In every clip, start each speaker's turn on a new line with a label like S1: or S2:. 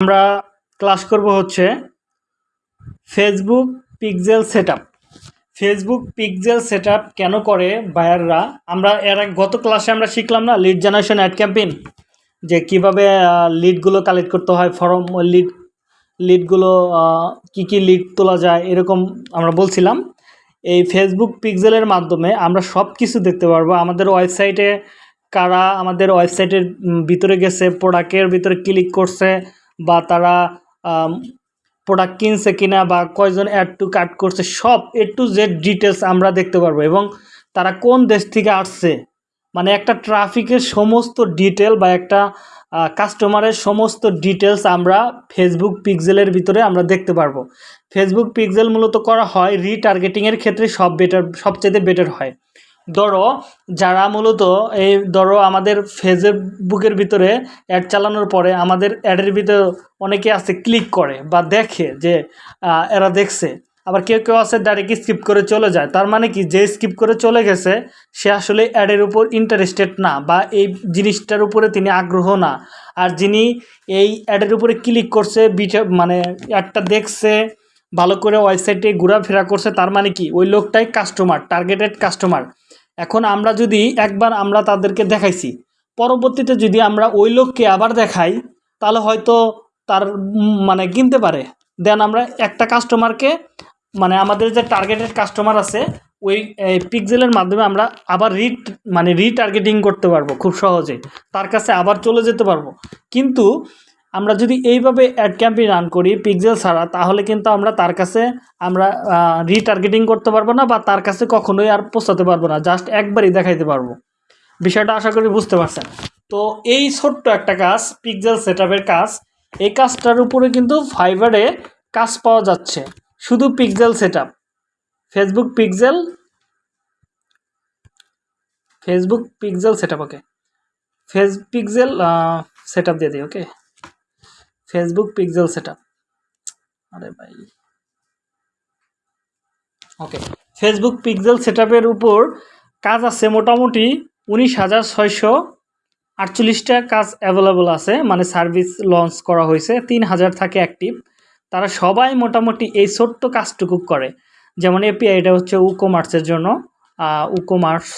S1: আমরা ক্লাস করব হচ্ছে Facebook pixel setup Facebook pixel setup কেন করে বায়াররা আমরা এর গত ক্লাসে আমরা শিখলাম না লিড জেনারেশন অ্যাড ক্যাম্পেইন যে কীভাবে লিডগুলো কালেক্ট করতে হয় ফর্ম লিড লিডগুলো কি কি লিড তোলা যায়, এরকম আমরা বলছিলাম। এই ফেসবুক পিক্সেলের মাধ্যমে আমরা সব কিছু দেখতে পারব। আমাদের ওয়েবসাইটে কারা আমাদের ওয়েবসাইটের ভিতরে গেছে প্রোডাক্টের ভিতরে ক্লিক করছে বা তারা প্রোডাক্ট কিনছে কিনা বা কয়জন অ্যাড টু কাট করছে, সব এ টু জেড ডিটেলস আমরা দেখতে পারব। এবং তারা কোন দেশ থেকে আসছে মানে একটা ট্রাফিকের সমস্ত ডিটেল বা একটা কাস্টমারের সমস্ত ডিটেলস আমরা ফেসবুক পিক্সেলের ভিতরে আমরা দেখতে পারব। ফেসবুক পিক্সেল মূলত করা হয় রিটার্গেটিংয়ের ক্ষেত্রে সব বেটার সবচেয়ে বেটার হয়। ধরো, যারা মূলত এই ধরো আমাদের ফেসবুকের ভিতরে অ্যাড চালানোর পরে আমাদের অ্যাডের ভিতরে অনেকে আছে ক্লিক করে বা দেখে যে এরা দেখছে। আবার কেউ কেউ আছে ডাইরেক্ট স্কিপ করে চলে যায়। তার মানে কি? যে স্কিপ করে চলে গেছে, সে আসলে অ্যাডের উপর ইন্টারেস্টেড না বা এই জিনিসটার উপরে তিনি আগ্রহ না। আর যিনি এই অ্যাডের উপরে ক্লিক করছে, বিটা মানে অ্যাডটা দেখছে, ভালো করে ওয়েবসাইটে ঘোরাফেরা করছে, তার মানে কি? ওই লোকটাই কাস্টমার টার্গেটেড কাস্টমার এখন আমরা যদি একবার আমরা তাদেরকে দেখাইছি, পরবর্তীতে যদি আমরা ওই লোককে আবার দেখাই, তাহলে হয়তো তার মানে কিনতে পারে। দেন আমরা একটা কাস্টমারকে মানে আমাদের যে টার্গেটেড কাস্টমার আছে, ওই পিকজেলের মাধ্যমে আমরা আবার রিট মানে রিটার্গেটিং করতে পারব খুব সহজে। তার কাছে আবার চলে যেতে পারব। কিন্তু আমরা যদি এইভাবে অ্যাড ক্যাম্পেইন রান করি পিকজেল ছাড়া, তাহলে কিন্তু আমরা তার কাছে, আমরা রিটার্গেটিং করতে পারব না বা তার কাছে কখনোই আর পৌঁছাতে পারব না। জাস্ট একবারই দেখাইতে পারব। বিষয়টা আশা করি বুঝতে পারছেন। তো এই ছোট্ট একটা কাজ পিকজেল সেট কাজ, এই কাজটার উপরে কিন্তু ফাইবারে কাজ পাওয়া যাচ্ছে। শুধু pixel set Facebook pixel Facebook pixel set okay face pixel set দিয়ে দিই ওকে ফেসবুক পিক্সেল সেট আরে ভাই। ওকে ফেসবুক পিক্সেল সেট উপর কাজ আছে মোটামুটি উনিশ হাজার ছয়শো আটচল্লিশটা কাজ অ্যাভেলেবল আছে মানে সার্ভিস লঞ্চ করা হয়েছে, তিন হাজার থাকে অ্যাক্টিভ তারা সবাই মোটামুটি এই ছোট্ট কাজটুকু করে। যেমন এপিআইটা হচ্ছে উকোমার্সের জন্য উকোমার্স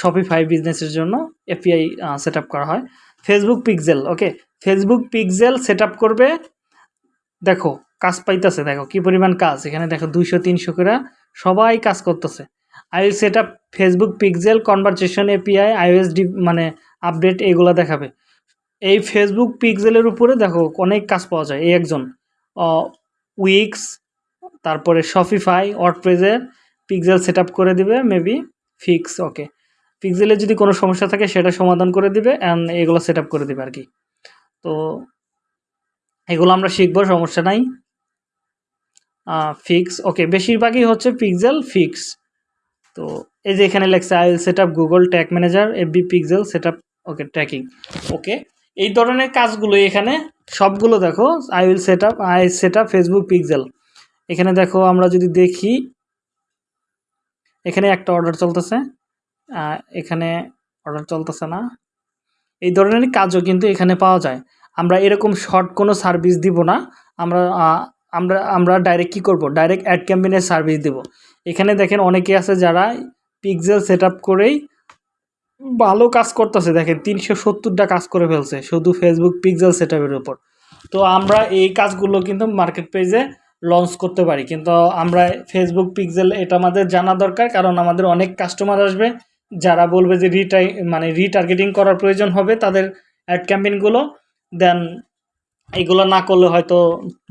S1: শপিফাই বিজনেসের জন্য এপিআই সেট করা হয়। Facebook pixel okay Facebook pixel set করবে। দেখো, কাজ পাইতেছে, দেখো কি পরিমাণ কাজ। এখানে দেখো দুইশো, তিনশো করে সবাই কাজ করতেছে। I will set up Facebook pixel conversation API iOS D মানে আপডেট এগুলো দেখাবে। এই ফেসবুক পিক্সেলের উপরে দেখো অনেক কাজ পাওয়া যায়। এই একজন উইক্স তারপরে শপিফাই ওয়ার্ডপ্রেজের পিক্সেল সেট করে দিবে মেবি ফিক্স ওকে পিক্সেলের যদি কোনো সমস্যা থাকে, সেটা সমাধান করে দিবে অ্যান্ড এগুলো সেট করে দিবে আর কি। তো এগুলো আমরা শিখব, সমস্যা নাই। ফিক্স ওকে বেশিরভাগই হচ্ছে পিক্সেল ফিক্স তো এই যে এখানে লেখছে I will set up Google tag manager B pixel set up okay tracking okay এই ধরনের কাজগুলো এখানে, সবগুলো দেখো I will set up I set up Facebook pixel এখানে দেখো, আমরা যদি দেখি, এখানে একটা অর্ডার চলতেছে। এখানে অর্ডার চলতেছে না। এই ধরনের কাজও কিন্তু এখানে পাওয়া যায়। আমরা এরকম শর্ট কোনো সার্ভিস দিব না। আমরা আমরা আমরা ডাইরেক্ট কী করব? ডাইরেক্ট অ্যাড ক্যাম্পেনের সার্ভিস দেব। এখানে দেখেন অনেকে আছে যারা পিকজেল সেট করেই ভালো কাজ করতেছে। দেখেন তিনশো সত্তরটা কাজ করে ফেলছে শুধু ফেসবুক পিকজেল সেট উপর। তো আমরা এই কাজগুলো কিন্তু মার্কেট পেজে লঞ্চ করতে পারি। কিন্তু আমরা ফেসবুক পিকজেল এটা আমাদের জানা দরকার, কারণ আমাদের অনেক কাস্টমার আসবে। যারা বলবে যে রিটাই মানে রিটার্গেটিং করার প্রয়োজন হবে তাদের অ্যাড ক্যাম্পেইনগুলো দেন এগুলো না করলে হয়তো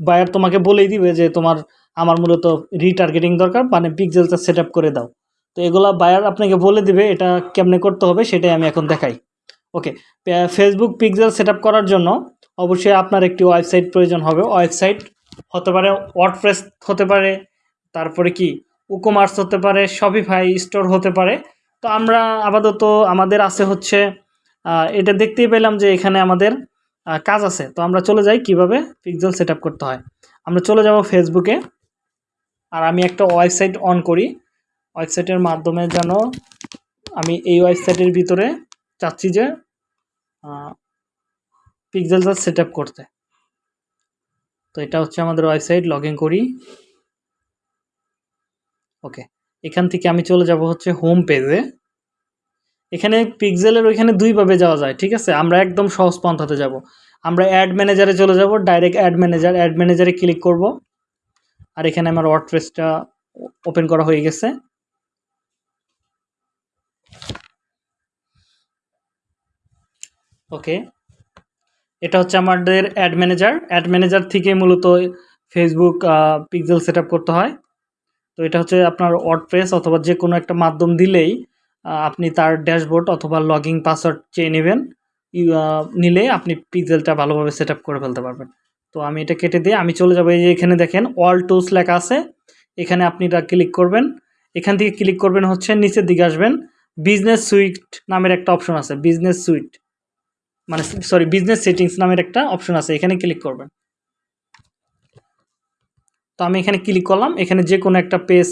S1: বায়ার তোমাকে বলেই দিবে যে তোমার, আমার মূলত রিটার্গেটিং দরকার মানে পিকজেলটা সেট করে দাও। তো এগুলো বায়ার আপনাকে বলে দিবে এটা কেমনে করতে হবে সেটাই আমি এখন দেখাই। ওকে ফেসবুক পিকজেল সেট করার জন্য অবশ্যই আপনার একটি ওয়েবসাইট প্রয়োজন হবে। ওয়েবসাইট হতে পারে ওয়ার্ডপ্রেস হতে পারে, তারপরে কি? উকোমার্স হতে পারে শপিফাই স্টোর হতে পারে। তো আমরা আপাতত আমাদের আছে হচ্ছে এটা দেখতেই পেলাম যে এখানে আমাদের কাজ আছে। তো আমরা চলে যাই কীভাবে পিক্সেল সেট করতে হয়। আমরা চলে যাব ফেসবুকে আর আমি একটা ওয়েবসাইট অন করি। ওয়েবসাইটের মাধ্যমে যেন আমি এই ওয়েবসাইটের ভিতরে চাচ্ছি যে পিক্সেলটা সেট করতে। তো এটা হচ্ছে আমাদের ওয়েবসাইট লগ করি। ওকে এখান থেকে আমি চলে যাব হচ্ছে হোম পেজে এখানে পিক্সেলের ওইখানে দুইভাবে যাওয়া যায়, ঠিক আছে? আমরা একদম সহজ পন্থাতে যাব। আমরা অ্যাড ম্যানেজারে চলে যাব ডাইরেক্ট অ্যাড ম্যানেজার অ্যাড ম্যানেজারে ক্লিক করব। আর এখানে আমার ওয়ার্ডপ্রেসটা ওপেন করা হয়ে গেছে। ওকে এটা হচ্ছে আমাদের অ্যাড ম্যানেজার অ্যাড ম্যানেজার থেকে মূলত ফেসবুক পিক্সেল সেট করতে হয়। তো এটা হচ্ছে আপনার ওয়ার্ডপ্রেস অথবা যে কোনো একটা মাধ্যম দিলেই আপনি তার ড্যাশবোর্ড অথবা লগিং পাসওয়ার্ড চেয়ে নেবেন। নিলে আপনি পিক্সেলটা ভালোভাবে সেট করে ফেলতে পারবেন। তো আমি এটা কেটে দিয়ে আমি চলে যাব। এই যে এখানে দেখেন, অল টুলস লেখা আছে। এখানে আপনি এটা ক্লিক করবেন। এখান থেকে ক্লিক করবেন হচ্ছে নিচের দিকে আসবেন। বিজনেস সুইট নামের একটা অপশন আছে, বিজনেস সুইট। মানে সরি, বিজনেস সেটিংস নামের একটা অপশন আছে। এখানে ক্লিক করবেন। তো আমি এখানে ক্লিক করলাম। এখানে যে কোনো একটা পেজ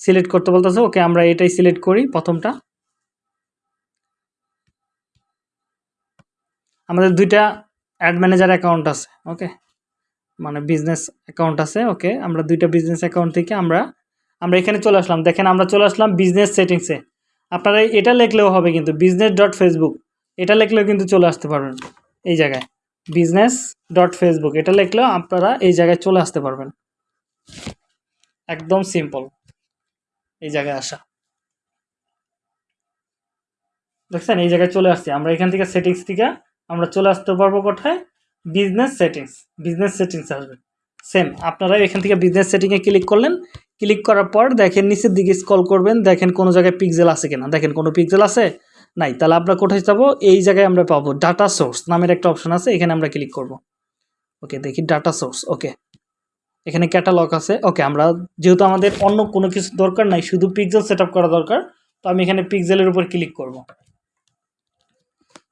S1: সিলেক্ট করতে বলতেছে, ওকে আমরা এটাই সিলেক্ট করি প্রথমটা। আমাদের দুইটা অ্যাড ম্যানেজার অ্যাকাউন্ট আছে, ওকে? মানে বিজনেস অ্যাকাউন্ট আছে, ওকে? আমরা দুইটা বিজনেস অ্যাকাউন্ট থেকে আমরা আমরা এখানে চলে আসলাম। দেখেন, আমরা চলে আসলাম বিজনেস সেটিংসে আপনারা এটা লিখলেও হবে কিন্তু বিজনেস ডট ফেসবুক এটা লিখলেও কিন্তু চলে আসতে পারবেন এই জায়গায়। বিজনেস ডট ফেসবুক এটা লিখলেও আপনারা এই জায়গায় চলে আসতে পারবেন। একদম সিম্পল এই জায়গায় আসা। দেখছেন? এই জায়গায় চলে আসছি। আমরা এখান থেকে সেটিংস থেকে আমরা চলে আসতে পারব কোথায়? বিজনেস সেটিংস বিজনেস সেটিংস আসবে। সেম আপনারা এখান থেকে বিজনেস সেটিংয়ে ক্লিক করলেন। ক্লিক করার পর দেখেন নিচের দিকে স্ক্রল করবেন। দেখেন কোনো জায়গায় পিক্সেল আছে কিনা। দেখেন কোনো পিক্সেল আছে? নাই। তাহলে আমরা কোথায় যাব? এই জায়গায় আমরা পাবো ডাটা সোর্স নামের একটা অপশন আছে। এখানে আমরা ক্লিক করব। ওকে দেখি ডাটা সোর্স ওকে এখানে ক্যাটালগ আছে। ওকে আমরা যেহেতু আমাদের অন্য কোনো কিছু দরকার নাই, শুধু পিক্সেল সেট করা দরকার, তো আমি এখানে পিক্সেলের উপর ক্লিক করব।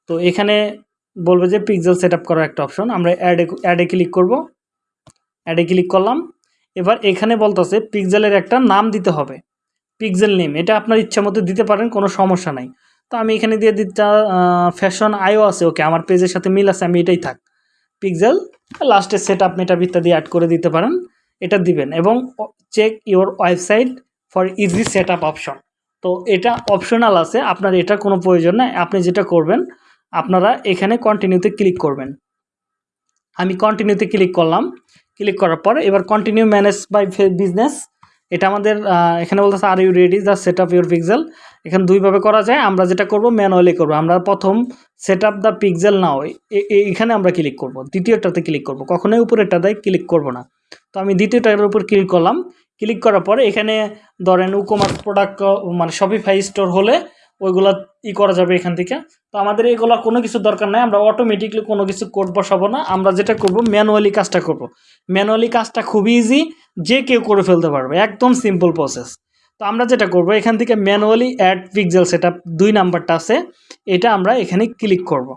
S1: তো এখানে বলবে যে পিক্সেল সেট করার একটা অপশন আমরা অ্যাডে অ্যাডে ক্লিক করব। অ্যাডে ক্লিক করলাম। এবার এখানে বলতেছে পিক্সেলের একটা নাম দিতে হবে। পিক্সেল নেম এটা আপনার ইচ্ছা মতো দিতে পারেন, কোনো সমস্যা নাই। তো আমি এখানে দিয়ে দিতে ফ্যাশন আইও আছে। ওকে আমার পেজের সাথে মিল আছে, আমি এটাই থাক। পিক্সেল লাস্টে সেট আপ মেটা ইত্যাদি অ্যাড করে দিতে পারেন, এটা দিবেন এবং check your website for easy set up option তো এটা অপশনাল আছে, আপনার এটা কোনো প্রয়োজন নাই, আপনি যেটা করবেন, আপনারা এখানে কন্টিনিউতে ক্লিক করবেন। আমি কন্টিনিউতে ক্লিক করলাম ক্লিক করার পর এবার কন্টিনিউ ম্যানেজ বাই বিজনেস এটা আমাদের এখানে বলতেছে are you ready the set up your pixel এখানে দুইভাবে করা যায়, আমরা যেটা করব ম্যানুয়ালি করব। আমরা প্রথম set up the pixel now এখানে আমরা ক্লিক করব, দ্বিতীয়টাতে ক্লিক করব। কখনোই উপরেরটাতে ক্লিক করব না। তো আমি দ্বিতীয়টার উপর ক্লিক করলাম। ক্লিক করার পরে এখানে ধরেন উকোমার্স প্রোডাক্ট মানে শপিফাই স্টোর হলে ওইগুলা ই করা যাবে এখান থেকে। তো আমাদের এগুলো কোনো কিছু দরকার নাই, আমরা অটোমেটিকলি কোনো কিছু কোড বসাবো না, আমরা যেটা করব ম্যানুয়ালি কাজটা করব। ম্যানুয়ালি কাজটা খুবই ইজি যে কেউ করে ফেলতে পারবে, একদম সিম্পল প্রসেস তো আমরা যেটা করব, এখান থেকে ম্যানুয়ালি অ্যাড পিক্সেল সেটা দুই নাম্বারটা আছে, এটা আমরা এখানে ক্লিক করব।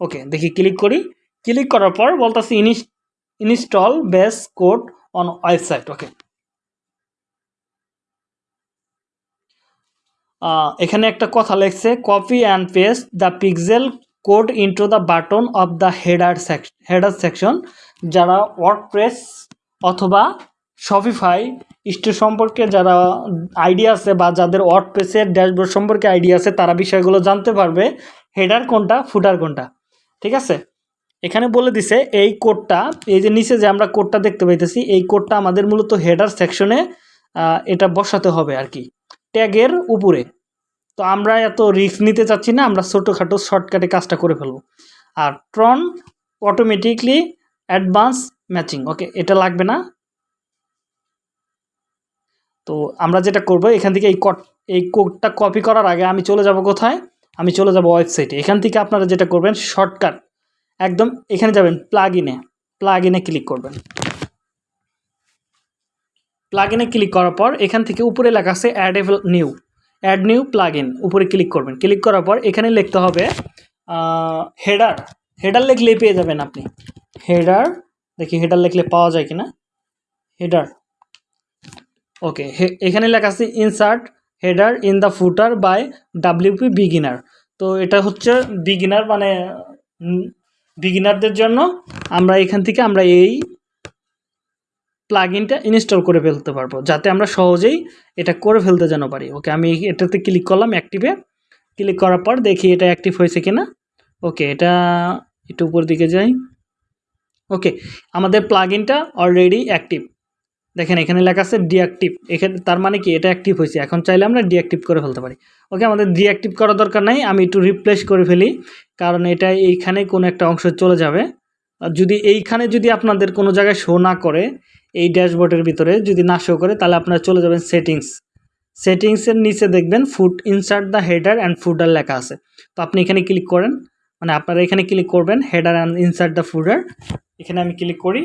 S1: ওকে দেখি ক্লিক করি। ক্লিক করার পর বলতেছি ইনিস install base code on website okay এখানে একটা কথা লেখছে copy and paste the pixel code into the button of the header section header section যারা ওয়ার্ডপ্রেস অথবা শপিফাই স্টোর সম্পর্কে যারা আইডিয়া আছে বা যাদের ওয়ার্ডপ্রেসের ড্যাশবোর্ড সম্পর্কে আইডিয়া আছে, তারা বিষয়গুলো জানতে পারবে হেডার কোনটা ফুটার কোনটা। ঠিক আছে? এখানে বলে দিছে, এই কোডটা এই যে নিচে যে আমরা কোডটা দেখতে পাইতেছি, এই কোডটা আমাদের মূলত হেডার সেকশনে এটা বসাতে হবে আর কি ট্যাগের উপরে। তো আমরা এত রিস্ক নিতে চাচ্ছি না, আমরা ছোটোখাটো শর্টকাটে কাজটা করে ফেলব। আর ট্রন অটোমেটিকলি অ্যাডভান্স ম্যাচিং ওকে এটা লাগবে না। তো আমরা যেটা করব, এখান থেকে এই কট এই কোডটা কপি করার আগে আমি চলে যাব কোথায়? আমি চলে যাব ওয়েবসাইটে এখান থেকে আপনারা যেটা করবেন শর্টকাট একদম এখানে যাবেন প্লাগ ইনে প্লাগ ইনে ক্লিক করবেন। প্লাগ ইনে ক্লিক করার পর এখান থেকে উপরে লেখা আছে add new add new plug উপরে ক্লিক করবেন। ক্লিক করার পর এখানে লিখতে হবে হেডার হেডার লিখলেই পেয়ে যাবেন আপনি। হেডার দেখি হেডার লিখলে পাওয়া যায় কিনা। হেডার ওকে এখানে লেখা আছে insert header in the footer by WP beginner তো এটা হচ্ছে বিগিনার মানে বিগিনারদের জন্য আমরা এখান থেকে আমরা এই প্লাগইনটা ইনস্টল করে ফেলতে পারব, যাতে আমরা সহজেই এটা করে ফেলতে যেন পারি। ওকে আমি এটাতে ক্লিক করলাম অ্যাক্টিভে ক্লিক করার পর দেখি এটা অ্যাক্টিভ হয়েছে কিনা। ওকে এটা একটু উপর দিকে যাই। ওকে আমাদের প্লাগইনটা অলরেডি অ্যাক্টিভ দেখেন, এখানে লেখা আছে ডিঅ্যাক্টিভ এখানে, তার মানে কি? এটা অ্যাক্টিভ হয়েছে। এখন চাইলে আমরা ডিঅ্যাক্টিভ করে ফেলতে পারি। ওকে আমাদের ডিঅ্যাক্টিভ করার দরকার নাই। আমি একটু রিপ্লেস করে ফেলি, কারণ এটা এইখানে কোনো একটা অংশ চলে যাবে। আর যদি এইখানে যদি আপনাদের কোনো জায়গায় শো না করে এই ড্যাশবোর্ডের ভিতরে যদি না শো করে, তাহলে আপনারা চলে যাবেন সেটিংস সেটিংসের নিচে দেখবেন food insert the header and footer লেখা আছে। তো আপনি এখানে ক্লিক করেন মানে আপনারা এখানে ক্লিক করবেন header and insert the footer এখানে আমি ক্লিক করি।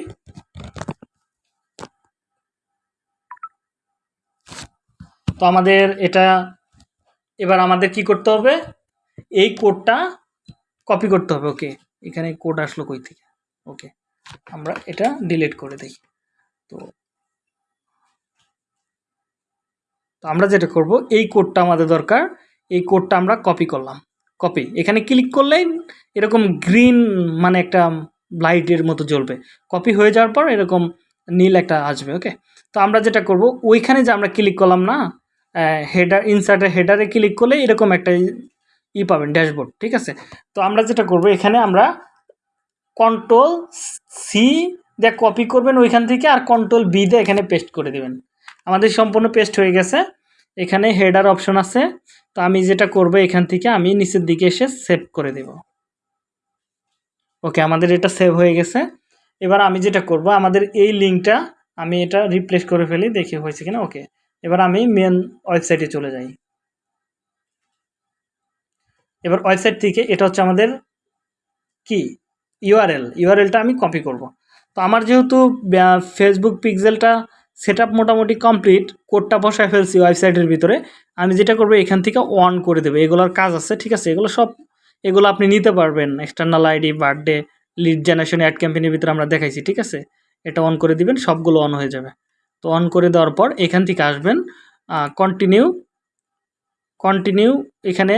S1: তো আমাদের এটা, এবার আমাদের কি করতে হবে? এই কোডটা কপি করতে হবে ওকে এখানে কোড আসলো কই থেকে? ওকে আমরা এটা ডিলিট করে দিই। তো তো আমরা যেটা করব, এই কোডটা আমাদের দরকার। এই কোডটা আমরা কপি করলাম। কপি এখানে ক্লিক করলেই এরকম গ্রিন মানে একটা লাইটের মতো জ্বলবে। কপি হয়ে যাওয়ার পর এরকম নীল একটা আসবে ওকে তো আমরা যেটা করব, ওইখানে যে আমরা ক্লিক করলাম না হেডার ইনসার্টের হেডারে ক্লিক করলে এরকম একটা ই পাবেন ড্যাশবোর্ড ঠিক আছে? তো আমরা যেটা করব, এখানে আমরা কন্ট্রোল সি দিয়ে কপি করবেন ওইখান থেকে আর কন্ট্রোল বি দিয়ে এখানে পেস্ট করে দেবেন। আমাদের সম্পূর্ণ পেস্ট হয়ে গেছে। এখানে হেডার অপশন আছে। তো আমি যেটা করব, এখান থেকে আমি নিচের দিকে এসে সেভ করে দেব। ওকে আমাদের এটা সেভ হয়ে গেছে। এবার আমি যেটা করব, আমাদের এই লিঙ্কটা আমি এটা রিপ্লেস করে ফেলি, দেখি হয়েছে কিনা। ওকে এবার আমি মেন ওয়েবসাইটে চলে যাই। এবার ওয়েবসাইট থেকে এটা হচ্ছে আমাদের কি? ইউআরএল ইউআরএলটা আমি কপি করব। তো আমার যেহেতু ফেসবুক পিক্সেলটা সেট আপ মোটামুটি কমপ্লিট কোডটা বসায় ফেলছি ওয়েবসাইটের ভিতরে, আমি যেটা করব এখান থেকে অন করে দেবো। এগুলোর কাজ আছে, ঠিক আছে? এগুলো সব, এগুলো আপনি নিতে পারবেন। External ID birthday lead generation ad ক্যাম্পেনের ভিতরে আমরা দেখাইছি, ঠিক আছে? এটা অন করে দিবেন, সবগুলো অন হয়ে যাবে। তো অন করে দেওয়ার পর এখান থেকে আসবেন কন্টিনিউ কন্টিনিউ এখানে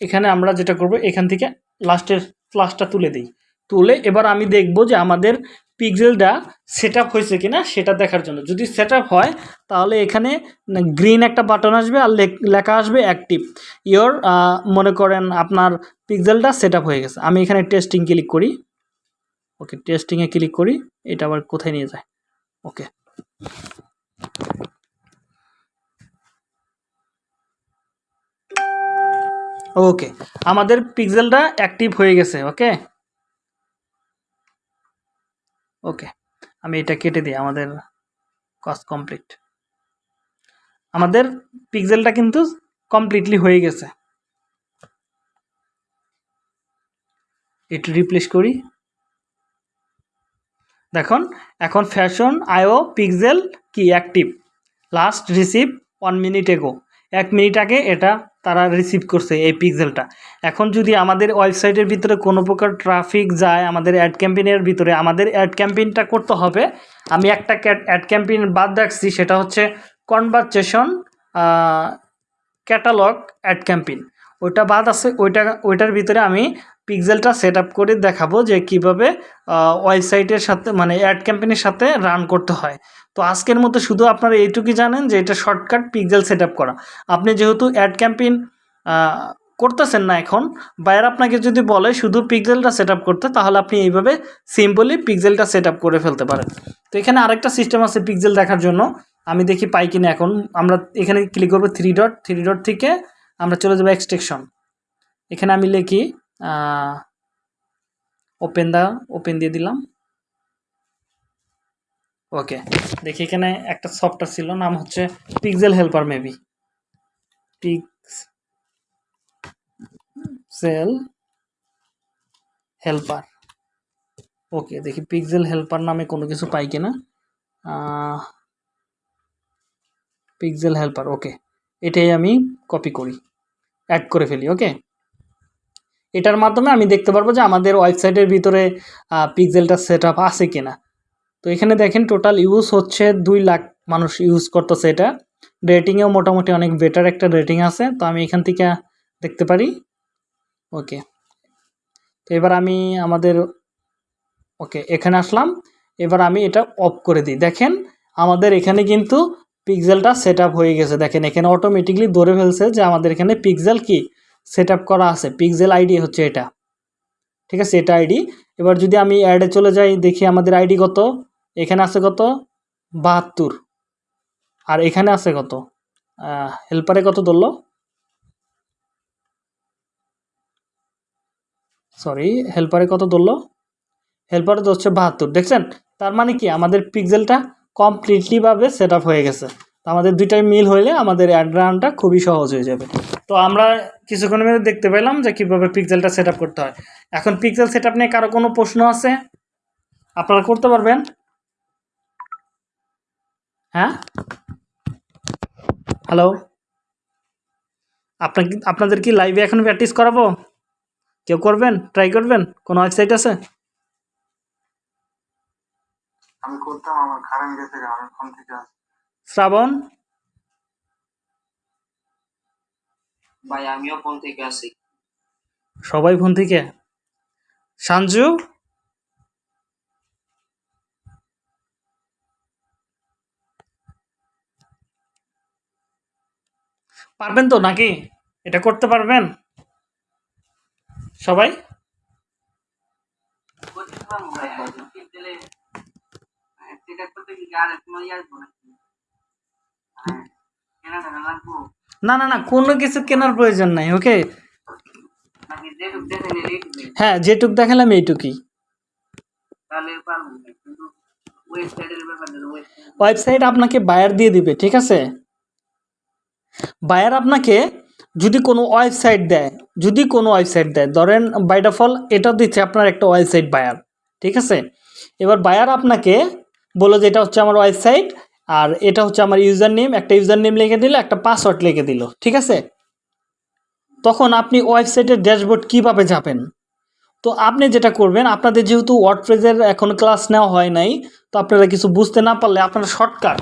S1: এখানে আমরা যেটা করব, এখান থেকে লাস্টের প্লাসটা তুলে দিই। তুলে এবার আমি দেখব যে আমাদের পিক্সেলটা সেট আপ হয়েছে কিনা সেটা দেখার জন্য। যদি সেট হয়, তাহলে এখানে গ্রিন একটা বাটন আসবে আর লেখা আসবে অ্যাক্টিভ ইয়োর মনে করেন আপনার পিক্সেলটা সেট হয়ে গেছে। আমি এখানে টেস্টিং ক্লিক করি। ওকে টেস্টিংয়ে ক্লিক করি। এটা আবার কোথায় নিয়ে যায়? ওকে ওকে আমাদের পিক্সেলটা অ্যাক্টিভ হয়ে গেছে। ওকে ওকে আমি এটা কেটে দিই, আমাদের কাজ কমপ্লিট আমাদের পিক্সেলটা কিন্তু কমপ্লিটলি হয়ে গেছে। একটু রিপ্লেস করি। দেখুন, এখন ফ্যাশন আইও পিক্সেল কি active last receive one minute ago এক মিনিট আগে এটা তারা রিসিভ করছে এই পিক্সেলটা এখন যদি আমাদের ওয়েবসাইটের ভিতরে কোনো প্রকার ট্রাফিক যায়, আমাদের অ্যাড ক্যাম্পেইনের ভিতরে, আমাদের অ্যাড ক্যাম্পেইনটা করতে হবে। আমি একটা অ্যাড ক্যাম্পেইন বাদ রাখছি, সেটা হচ্ছে কনভারসেশন ক্যাটালগ অ্যাড ক্যাম্পেইন ওইটা বাদ আছে, ওইটা, ওইটার ভিতরে আমি পিক্সেলটা সেট করে দেখাবো যে কীভাবে ওয়েবসাইটের সাথে মানে অ্যাড ক্যাম্পেইনের সাথে রান করতে হয়। তো আজকের মতো শুধু আপনারা এইটুকুই জানেন যে এটা শর্টকাট পিক্সেল সেট করা। আপনি যেহেতু অ্যাড ক্যাম্পেইন করতেছেন না এখন বায়ার আপনাকে যদি বলে শুধু পিক্সেলটা সেট করতে, তাহলে আপনি এইভাবে সিম্পলি পিক্সেলটা সেট করে ফেলতে পারেন। তো এখানে আরেকটা সিস্টেম আছে পিক্সেল দেখার জন্য। আমি দেখি পাই কিনা এখন। আমরা এখানে ক্লিক করব থ্রি ডট থ্রি ডট থেকে আমরা চলে যাব এক্সটেকশন এখানে আমি লিখি ওপেন দা ওপেন দিয়ে দিলাম। ওকে দেখি এখানে একটা সফটওয়্যার ছিল, নাম হচ্ছে pixel helper maybe pixel helper okay দেখি পিক্সেল হেল্পার নামে কোনো কিছু পাই কিনা। পিক্সেল হেল্পার ওকে এটাই আমি কপি করি। অ্যাড করে ফেলি ওকে এটার মাধ্যমে আমি দেখতে পারব যে আমাদের ওয়েবসাইটের ভিতরে পিক্সেলটা সেট আপ আছে কিনা। তো এখানে দেখেন টোটাল ইউজ হচ্ছে দুই লাখ মানুষ ইউজ করতেছে এটা। রেটিংয়েও মোটামুটি অনেক বেটার একটা রেটিং আছে, তো আমি এখান থেকে দেখতে পারি। ওকে তো এবার আমি আমাদের ওকে এখানে আসলাম। এবার আমি এটা অফ করে দিই। দেখেন, আমাদের এখানে কিন্তু পিক্সেলটা সেট হয়ে গেছে। দেখেন, এখানে অটোমেটিকলি ধরে ফেলছে যে আমাদের এখানে পিক্সেল কি? সেট করা আছে। পিক্সেল আইডি হচ্ছে এটা। ঠিক আছে, এটা আইডি। এবার যদি আমি অ্যাডে চলে যাই, দেখি আমাদের আইডি কত? এখানে আছে কত? বাহাত্তর। আর এখানে আছে কত? হেল্পারে কত ধরলো? সরি হেল্পারে কত ধরলো? হেল্পারে ধরছে বাহাত্তর। দেখছেন? তার মানে কি? আমাদের পিক্সেলটা কমপ্লিটলিভাবে সেট হয়ে গেছে। তো আমাদের দুইটাই মিল হইলে আমাদের অ্যাড খুবই সহজ হয়ে যাবে। তো আমরা কিছুক্ষণের মধ্যে দেখতে পেলাম যে কীভাবে পিক্সেলটা সেট করতে হয়। এখন পিক্সেল সেট নিয়ে কারও কোনো প্রশ্ন আছে? আপনারা করতে পারবেন। হ্যাঁ? হ্যালো আপনার আপনাদের কি লাইভে এখন প্র্যাকটিস করাবো? কেউ করবেন? ট্রাই করবেন? কোনো ওয়েবসাইট আছে? শ্রাবণ?
S2: ভাই আমিও ফোন থেকে আসি।
S1: সবাই ফোন থেকে? সাঞ্জু পারবেন তো নাকি? এটা করতে পারবেন? সবাই
S2: করছিলাম ভাই টিপ দিলে সেটা করতে কি আর কোনো ইয়ে আসব নাকি হ্যাঁ, কেনা টাকা লাগবো
S1: না না না কোনো কিছু কেনার প্রয়োজন নাই ওকে? হ্যাঁ যেটুক দেখালাম এইটুকুই।
S2: ওয়েবসাইট
S1: আপনাকে বায়ার দিয়ে দিবে ঠিক আছে? বায়ার আপনাকে যদি কোনো ওয়েবসাইট দেয় যদি কোনো ওয়েবসাইট দেয় ধরেন বাই ডিফল এটা দিচ্ছে আপনার একটা ওয়েবসাইট বায়ার ঠিক আছে? এবার বায়ার আপনাকে বলো যে এটা হচ্ছে আমার ওয়েবসাইট, আর এটা হচ্ছে আমার ইউজার নেম একটা ইউজার নেম লিখে দিল, একটা পাসওয়ার্ড লিখে দিল, ঠিক আছে? তখন আপনি ওয়েবসাইটের ড্যাশবোর্ড কীভাবে যাবেন তো আপনি যেটা করবেন, আপনাদের যেহেতু ওয়ার্ডপ্রেজের এখন ক্লাস নেওয়া হয় নাই, তো আপনারা কিছু বুঝতে না পারলে আপনারা শর্টকাট।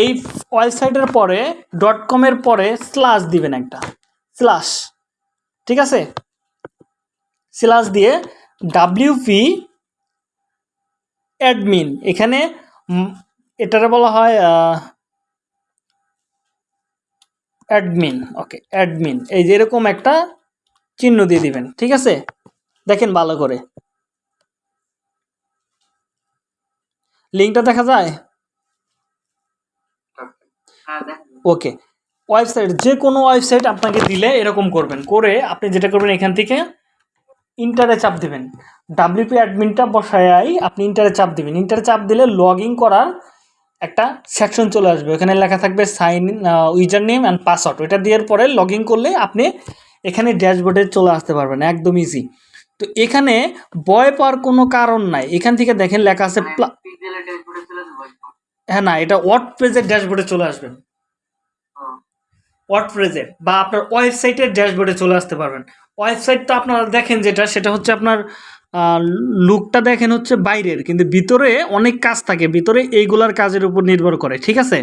S1: এই ওয়েবসাইটের পরে ডট কমের পরে স্ল্যাশ দিবেন একটা স্ল্যাশ ঠিক আছে? স্ল্যাশ দিয়ে ডাব্লিউপি অ্যাডমিন এখানে এটারে বলা হয় অ্যাডমিন ওকে অ্যাডমিন এই যে এরকম একটা চিহ্ন দিয়ে দিবেন ঠিক আছে? দেখেন ভালো করে। লিঙ্কটা দেখা যায়? ওকে ওয়েবসাইট যে কোনো ওয়েবসাইট আপনাকে দিলে এরকম করবেন। করে আপনি যেটা করবেন এখান থেকে ইন্টারে চাপ দিবেন। ডাব্লিউপি অ্যাডমিনটা বসায় আপনি ইন্টারে চাপ দেবেন। ইন্টারে চাপ দিলে লগ ইন করার একটা সেকশন চলে আসবে। ওখানে লেখা থাকবে sign in user name and password ওইটা দেওয়ার পরে লগ ইন করলে আপনি এখানে ড্যাশবোর্ডে চলে আসতে পারবেন। একদম ইজি তো এখানে ভয় পাওয়ার কোনো কারণ নাই। এখান থেকে দেখেন লেখা আছে। হ্যাঁ না এটা ওয়ার্ড পেজের ড্যাশবোর্ডে চলে আসবেন
S2: ও,
S1: ওয়ার্ডপ্রেসে বা আপনার ওয়েবসাইটের ড্যাশবোর্ডে চলে আসতে পারবেন। ওয়েবসাইট তো আপনারা দেখেন যেটা, সেটা হচ্ছে আপনার লুকটা দেখেন হচ্ছে বাইরের, কিন্তু ভিতরে অনেক কাজ থাকে, ভিতরে এইগুলার কাজের উপর নির্ভর করে, ঠিক আছে?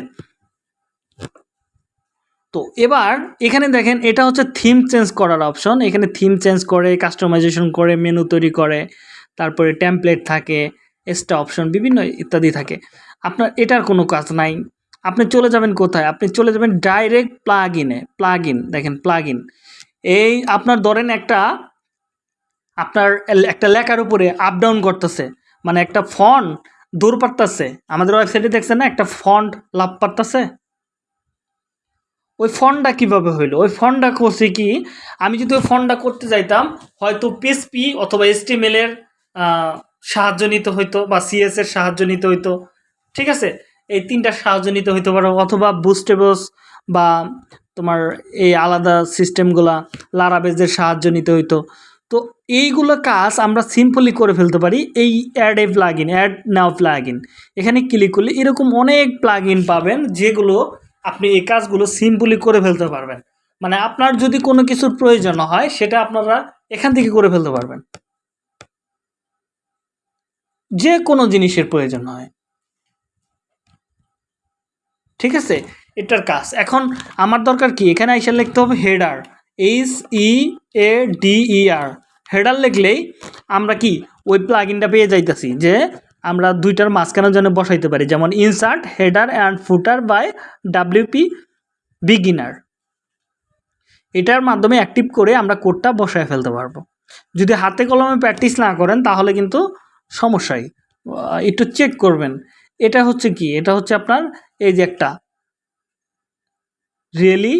S1: তো এবার এখানে দেখেন, এটা হচ্ছে থিম চেঞ্জ করার অপশন এখানে থিম চেঞ্জ করে কাস্টমাইজেশন করে মেনু তৈরি করে, তারপরে টেমপ্লেট থাকে এক্সট্রা অপশন বিভিন্ন ইত্যাদি থাকে। আপনার এটার কোনো কাজ নাই, আপনি চলে যাবেন কোথায়? আপনি চলে যাবেন ডাইরেক্ট প্লাগ ইনে প্লাগ ইন দেখেন প্লাগ ইন এই আপনার ধরেন একটা আপনার একটা লেখার উপরে আপ ডাউন করতেছে মানে একটা ফন্ট দূর পারতেছে আমাদের ওয়েবসাইটে দেখছেন না একটা ফন্ট লাভ পারতেছে ওই ফন্টটা কীভাবে হইল? ওই ফন্ডটা করছে কি আমি যদি ওই ফন্ডটা করতে যাইতাম হয়তো পিএসপি অথবা আহ, সাহায্য নিতে হইতো বা সিএস এর সাহায্য নিতে হইতো। ঠিক আছে? এই তিনটা সাহায্য নিতে হইতে পারো অথবা বুস্টেবস বা তোমার এই আলাদা সিস্টেমগুলা লারাবেজের সাহায্য নিতে হইতো। তো এইগুলো কাজ আমরা সিম্পলি করে ফেলতে পারি, এই add a plug in add now plug in এখানে ক্লিক করলে এরকম অনেক প্লাগ ইন পাবেন, যেগুলো আপনি এই কাজগুলো সিম্পলি করে ফেলতে পারবেন। মানে আপনার যদি কোনো কিছুর প্রয়োজন হয়, সেটা আপনারা এখান থেকে করে ফেলতে পারবেন। যে কোনো জিনিসের প্রয়োজন হয়। ঠিক আছে? এটার কাজ। এখন আমার দরকার কি? এখানে এসে লিখতে হবে header. H E A D E R header লিখলেই আমরা কি? ওই প্লাগিনটা পেয়ে যাইতেছি যে আমরা দুইটার মাঝখানের জন্য বসাইতে পারি। যেমন insert header and footer by WP beginner এটার মাধ্যমে অ্যাক্টিভ করে আমরা কোডটা বসায় ফেলতে পারব। যদি হাতে কলমে প্র্যাকটিস না করেন তাহলে কিন্তু সমস্যাই। একটু চেক করবেন। এটা হচ্ছে কি? এটা হচ্ছে আপনার এই যে একটা রিয়েলি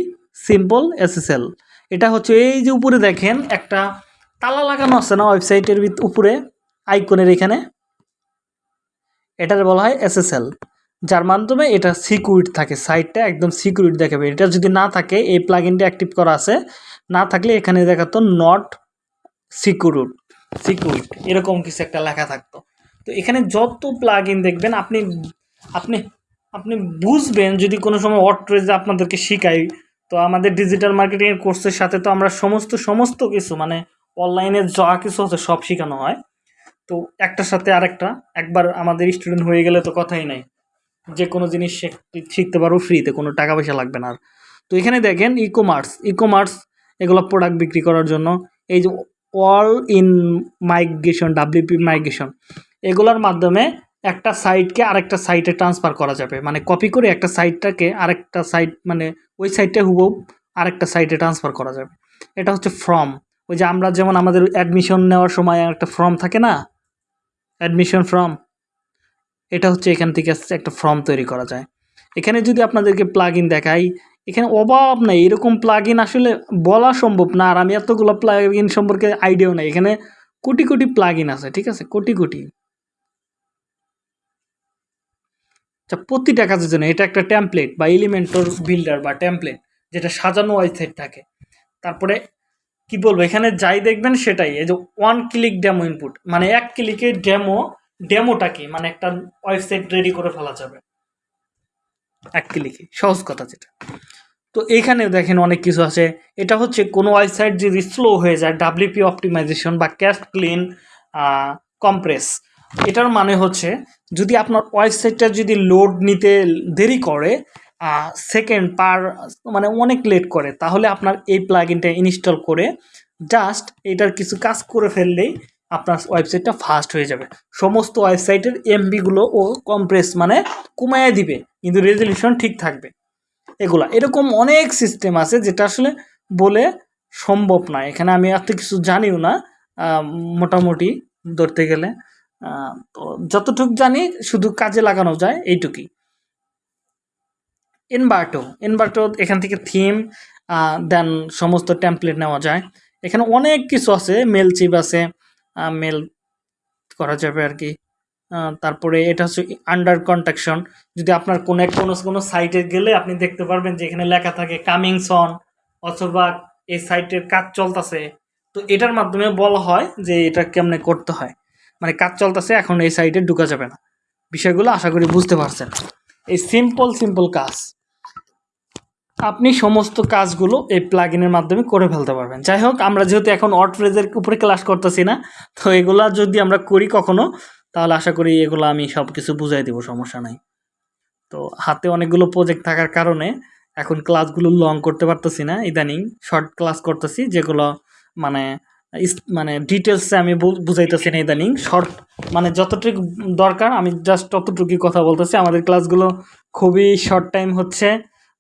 S1: সিম্পল এসএসএল এটা হচ্ছে এই যে উপরে দেখেন, একটা তালা লাগানো আছে না ওয়েবসাইটের উপরে, আইকনের এখানে? এটার বলা হয় এসএসএল যার মাধ্যমে এটা সিকিউরিট থাকে সাইটটা একদম সিকিউরিট দেখাবে। এটা যদি না থাকে, এই প্লাগইনটা অ্যাক্টিভ করা আছে, না থাকলে এখানে দেখাতো নট সিকিউরিট সিকিউরিট এরকম কিছু একটা লেখা থাকতো। তো এখানে যত প্লাগ দেখবেন, আপনি আপনি আপনি বুঝবেন যদি কোনো সময় অট্রেজ আপনাদেরকে শিখাই, তো আমাদের ডিজিটাল মার্কেটিংয়ের কোর্সের সাথে তো আমরা সমস্ত সমস্ত কিছু মানে অনলাইনে যা কিছু আছে সব শেখানো হয়। তো একটার সাথে আরেকটা, একবার আমাদের স্টুডেন্ট হয়ে গেলে তো কথাই নাই। যে কোনো জিনিস শিখতে পারব ফ্রিতে কোনো টাকা পয়সা লাগবে না আর। তো এখানে দেখেন ই কমার্স ই কমার্স এগুলো প্রোডাক্ট বিক্রি করার জন্য এই যে all in migration WP migration এগুলোর মাধ্যমে একটা সাইটকে আরেকটা সাইটে ট্রান্সফার করা যাবে। মানে কপি করে একটা সাইটটাকে আরেকটা সাইট মানে ওই সাইটটা হুবহু আরেকটা সাইটে ট্রান্সফার করা যাবে। এটা হচ্ছে ফর্ম ওই যে আমরা যেমন আমাদের অ্যাডমিশন নেওয়ার সময় একটা ফর্ম থাকে না? অ্যাডমিশন ফর্ম এটা হচ্ছে এখান থেকে একটা ফর্ম তৈরি করা যায়। এখানে যদি আপনাদেরকে প্লাগ ইন দেখাই, এখানে অভাব নেই। এরকম প্লাগ ইন আসলে বলা সম্ভব না, আর আমি এতগুলো প্লাগ ইন সম্পর্কে আইডিয়াও নেই। এখানে কোটি কোটি প্লাগ ইন আছে, ঠিক আছে? কোটি কোটি। আচ্ছা প্রতিটা কাজের জন্য এটা একটা টেমপ্লেট বা এলিমেন্টর বিল্ডার বা টেমপ্লেট যেটা সাজানো ওয়েবসাইট থাকে। তারপরে কি বলব, এখানে যাই দেখবেন সেটাই, এই যে ওয়ান ক্লিক ডেমো ইনপুট মানে এক ক্লিকে ডেমো ডেমোটা কি? মানে একটা ওয়েবসাইট রেডি করে ফেলা যাবে। এক ক্লিকে সহজ কথা যেটা। তো এইখানে দেখেন অনেক কিছু আছে। এটা হচ্ছে কোনো ওয়েবসাইট যদি স্লো হয়ে যায় ডাব্লিউপি অপটিমাইজেশন বা ক্যাশ ক্লিন কম্প্রেস এটার মানে হচ্ছে যদি আপনার ওয়েবসাইটটা যদি লোড নিতে দেরি করে সেকেন্ড পার মানে অনেক লেট করে, তাহলে আপনার এই প্লাগইনটা ইনস্টল করে জাস্ট এটার কিছু কাজ করে ফেললেই আপনার ওয়েবসাইটটা ফাস্ট হয়ে যাবে। সমস্ত ওয়েবসাইটের এমবিগুলো ও কম্প্রেস মানে কমায় দিবে, কিন্তু রেজলিউশন ঠিক থাকবে। এগুলা, এরকম অনেক সিস্টেম আছে যেটা আসলে বলে সম্ভব না। এখানে আমি এত কিছু জানিও না মোটামুটি ধরতে গেলে। যতটুকু জানি শুধু কাজে লাগানো যায় এইটুকুই। ইনভার্টো ইনভার্টো এখান থেকে থিম দেন সমস্ত টেমপ্লেট নেওয়া যায়। এখানে অনেক কিছু আছে মেল চিপ আছে মেল করা যাবে আর কি। তারপরে এটা হচ্ছে আন্ডার কন্ট্রাকশন যদি আপনার কোনো এক কোনো কোনো সাইটে গেলে আপনি দেখতে পারবেন যে এখানে লেখা থাকে কামিং সন অথবা এই সাইটের কাজ চলতেছে। তো এটার মাধ্যমে বলা হয় যে এটা কেমনে করতে হয়। মানে কাজ চলতেছে, এখন এই সাইডে ঢুকা যাবে না। বিষয়গুলো আশা করি বুঝতে পারছেন। এই সিম্পল সিম্পল কাজ। আপনি সমস্ত কাজগুলো এই প্লাগইনের মাধ্যমে করে ফেলতে পারবেন। যাই হোক, আমরা যেহেতু এখন অট ফ্রেজের উপরে ক্লাস করতেছি না, তো এগুলা যদি আমরা করি কখনো, তাহলে আশা করি এগুলো আমি সব কিছু বুঝাই দেবো, সমস্যা নাই। তো হাতে অনেকগুলো প্রজেক্ট থাকার কারণে এখন ক্লাসগুলো লং করতে পারতেছি না। ইদানিং শর্ট ক্লাস করতেছি, যেগুলো মানে মানে ডিটেলসে আমি বুঝাইতেছি না ইদানিং। শর্ট মানে যতটুকু দরকার, আমি জাস্ট ততটুকুই কথা বলতেছি। আমাদের ক্লাসগুলো খুবই শর্ট টাইম হচ্ছে,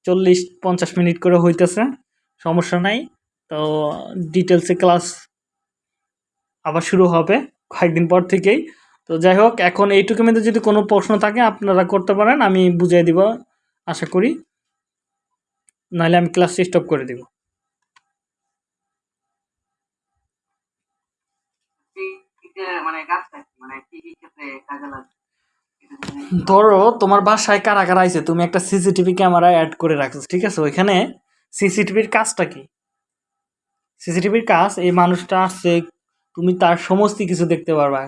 S1: চল্লিশ পঞ্চাশ মিনিট করে হইতেছে, সমস্যা নাই। তো ডিটেলসে ক্লাস আবার শুরু হবে কয়েকদিন পর থেকেই। তো যাই হোক, এখন এইটুকু মধ্যে যদি কোনো প্রশ্ন থাকে, আপনারা করতে পারেন, আমি বুঝিয়ে দিব, আশা করি। নাহলে আমি ক্লাস স্টপ করে দিব। ধরো তোমার বাসায় কারা কারা আইছে তুমি একটা সিসিটিভি ক্যামেরা অ্যাড করে রাখছো ঠিক আছে? ওইখানে সিসিটিভির কাজটা কি? সিসিটিভির কাজ এই মানুষটা আসছে তুমি তার সমস্ত কিছু দেখতে পারবা।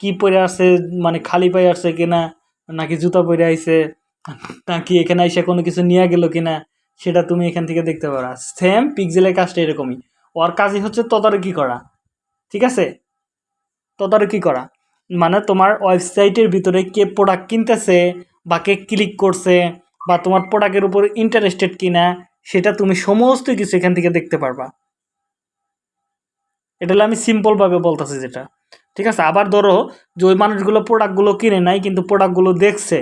S1: কি পরে আসছে মানে খালি পায়ে আসছে কিনা নাকি জুতা পরে আইছে নাকি এখানে এসে কোনো কিছু নিয়ে গেল কিনা সেটা তুমি এখান থেকে দেখতে পারবা। সেম পিক্সেলের কাজটা এরকমই। ওর কাজই হচ্ছে তদারকি করা ঠিক আছে? তদারকি করা। মানে তোমার ওয়েবসাইটের ভিতরে কে প্রোডাক্ট কিনতেছে বা কে ক্লিক করছে বা তোমার প্রোডাক্টের উপর ইন্টারেস্টেড কিনা, সেটা তুমি সমস্ত কিছু এখান থেকে দেখতে পারবা। এটা হলো আমি সিম্পলভাবে বলতেছি যেটা। ঠিক আছে? আবার ধরো যে ওই মানুষগুলো প্রোডাক্টগুলো কিনে নাই, কিন্তু প্রোডাক্টগুলো দেখছে।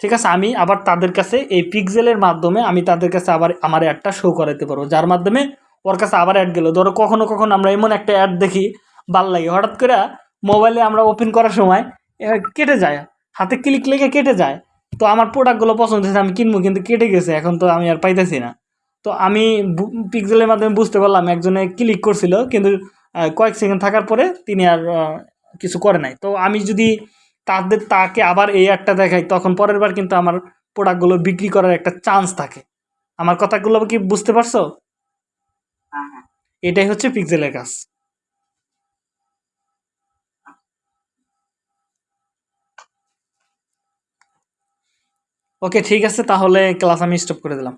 S1: ঠিক আছে? আমি আবার তাদের কাছে এই পিক্সেলের মাধ্যমে আমি তাদের কাছে আবার আমার অ্যাডটা শো করাতে পারব। যার মাধ্যমে ওর কাছে আবার অ্যাড গেলো। ধরো কখনো কখনো আমরা এমন একটা অ্যাড দেখি ভালো লাগে। হঠাৎ করে মোবাইলে আমরা ওপেন করার সময় কেটে যায়। হাতে ক্লিক লেগে কেটে যায়। তো আমার প্রোডাক্টগুলো পছন্দ হয়েছে আমি কিনবো কিন্তু কেটে গেছে এখন তো আমি আর পাইতেছি না। তো আমি পিক্সেলের মাধ্যমে বুঝতে পারলাম একজনে ক্লিক করছিল কিন্তু কয়েক সেকেন্ড থাকার পরে তিনি আর কিছু করে নাই। তো আমি যদি তাদের তাকে আবার এই একটা দেখাই তখন পরের বার কিন্তু আমার প্রোডাক্টগুলো বিক্রি করার একটা চান্স থাকে। আমার কথাগুলো কি বুঝতে পারছ?
S2: হ্যাঁ হ্যাঁ।
S1: এটাই হচ্ছে পিক্সেলের কাজ। ওকে ঠিক আছে তাহলে ক্লাস আমি স্টপ করে দিলাম।